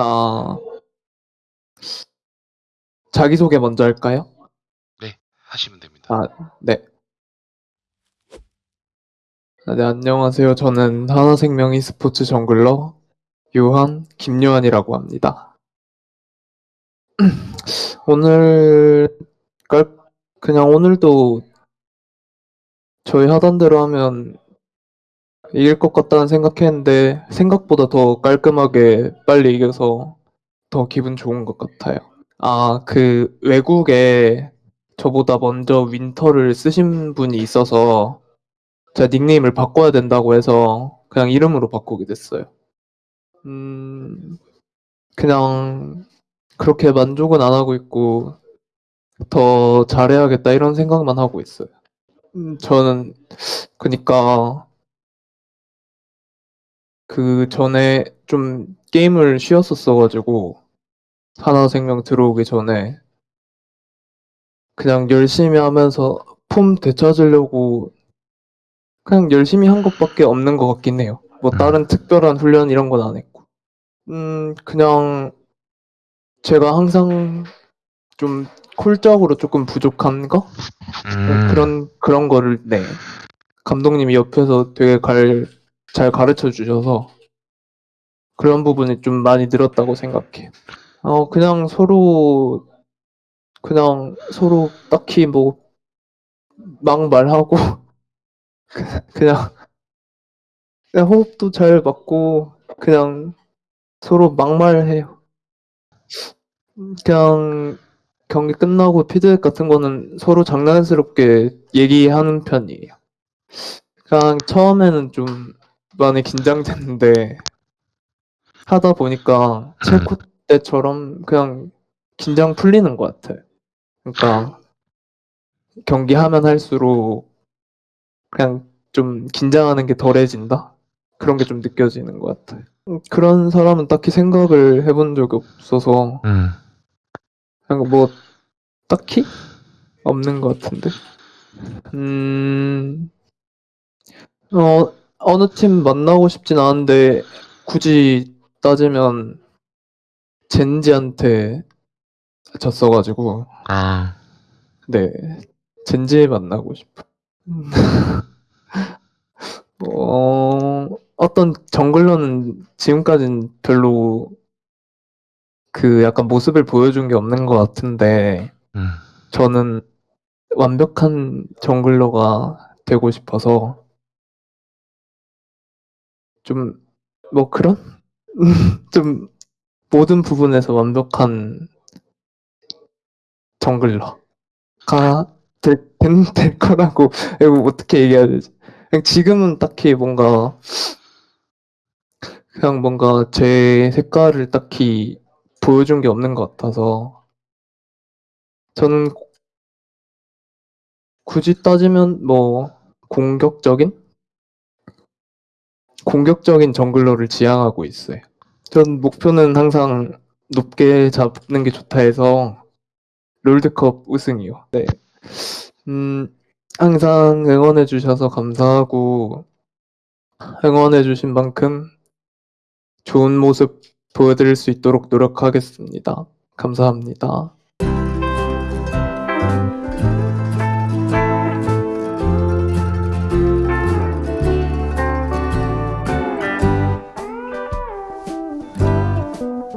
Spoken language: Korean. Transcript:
아. 자기소개 먼저 할까요? 네. 하시면 됩니다. 아 네. 아 네 안녕하세요. 저는 하나생명 e스포츠 정글러 요한 김요한이라고 합니다. 오늘 깔 그냥 오늘도 저희 하던 대로 하면 이길 것 같다는 생각했는데 생각보다 더 깔끔하게 빨리 이겨서 더 기분 좋은 것 같아요. 아 그 외국에 저보다 먼저 윈터를 쓰신 분이 있어서 제가 닉네임을 바꿔야 된다고 해서 그냥 이름으로 바꾸게 됐어요. 음 그냥 그렇게 만족은 안 하고 있고 '더 잘해야겠다.' 이런 생각만 하고 있어요. 음 저는 그니까 그 전에 좀 게임을 쉬었었어 가지고 하나생명 들어오기 전에 그냥 열심히 하면서 폼 되찾으려고 그냥 열심히 한 것밖에 없는 것 같긴 해요. 뭐 다른 특별한 훈련 이런 건 안 했고. 음 그냥 제가 항상 좀 콜적으로 쪼끔 부족한 거? 네 음. 그런 그런 거를 네. 감독님이 옆에서 되게 갈 잘 가르쳐 주셔서 그런 부분이 좀 많이 늘었다고 생각해요. 어 그냥 서로 그냥 서로 딱히 뭐 막말하고 그냥 그냥 호흡도 잘 맞고 그냥 서로 막말해요. 음 그냥 경기 끝나고 피드백 같은 거는 서로 장난스럽게 얘기하는 편이에요. 그냥 처음에는 좀 많이 긴장됐는데 하다 보니까 체코 때처럼 그냥 긴장 풀리는 것 같아요. 그러니까 경기하면 할수록 그냥 좀 긴장하는 게 덜해진다? 그런 게 좀 느껴지는 것 같아요. 음 그런 사람은 딱히 생각을 해본 적이 없어서 음. 그냥 뭐 딱히 없는 것 같은데. 음. 어 어느 팀 만나고 싶진 않은데 굳이 따지면 젠지한테 졌어 가지고 아. 네. 젠지 만나고 싶어요. 음. 어 어떤 정글러는 지금까진 별로 그 약간 모습을 보여준 게 없는 것 같은데 음. 저는 완벽한 정글러가 되고 싶어서 좀 뭐 그런? 좀 모든 부분에서 완벽한 정글러가 될된 될 거라고 어떻게 얘기해야 되지? 그냥 지금은 딱히 뭔가 그냥 뭔가 제 색깔을 딱히 보여준 게 없는 것 같아서 저는 굳이 따지면 뭐 공격적인? 공격적인 정글러를 지향하고 있어요. 전 목표는 항상 높게 잡는 게 좋다 해서 롤드컵 우승이요. 네. 음 항상 응원해 주셔서 감사하고 응원해 주신 만큼 좋은 모습 보여드릴 수 있도록 노력하겠습니다. 감사합니다.